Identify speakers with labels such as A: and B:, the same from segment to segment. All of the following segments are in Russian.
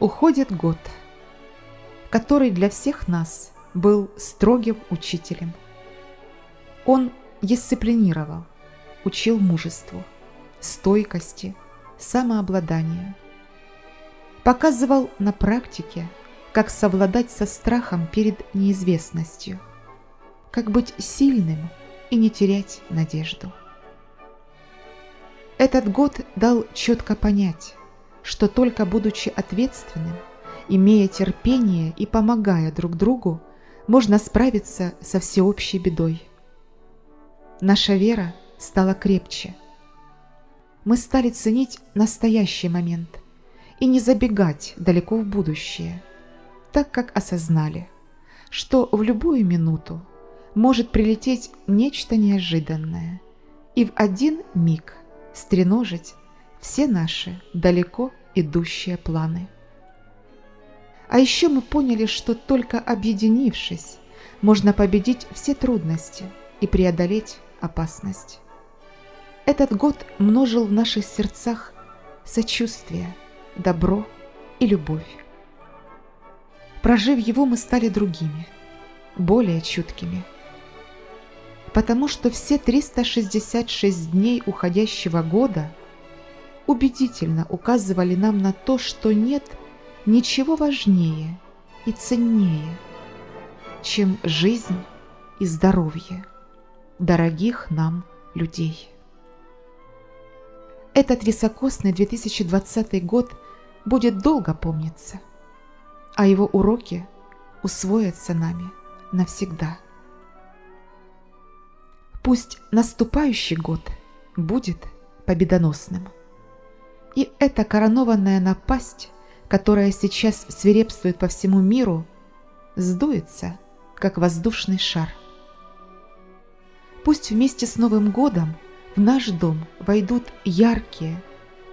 A: Уходит год, который для всех нас был строгим учителем. Он дисциплинировал, учил мужеству, стойкости, самообладанию. Показывал на практике, как совладать со страхом перед неизвестностью, как быть сильным и не терять надежду. Этот год дал четко понять, что только будучи ответственным, имея терпение и помогая друг другу, можно справиться со всеобщей бедой. Наша вера стала крепче. Мы стали ценить настоящий момент и не забегать далеко в будущее, так как осознали, что в любую минуту может прилететь нечто неожиданное и в один миг стреножить все наши далеко идущие планы. А еще мы поняли, что только объединившись, можно победить все трудности и преодолеть опасность. Этот год множил в наших сердцах сочувствие, добро и любовь. Прожив его, мы стали другими, более чуткими. Потому что все 366 дней уходящего года убедительно указывали нам на то, что нет ничего важнее и ценнее, чем жизнь и здоровье дорогих нам людей. Этот високосный 2020 год будет долго помниться, а его уроки усвоятся нами навсегда. Пусть наступающий год будет победоносным. И эта коронованная напасть, которая сейчас свирепствует по всему миру, сдуется, как воздушный шар. Пусть вместе с Новым годом в наш дом войдут яркие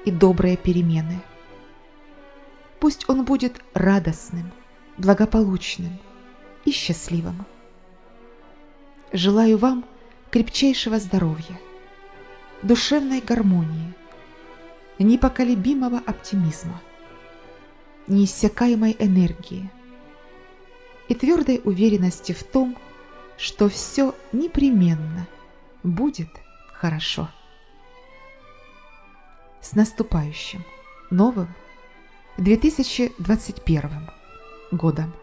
A: и добрые перемены. Пусть он будет радостным, благополучным и счастливым. Желаю вам крепчайшего здоровья, душевной гармонии – непоколебимого оптимизма, неиссякаемой энергии и твердой уверенности в том, что все непременно будет хорошо. С наступающим новым 2021 годом!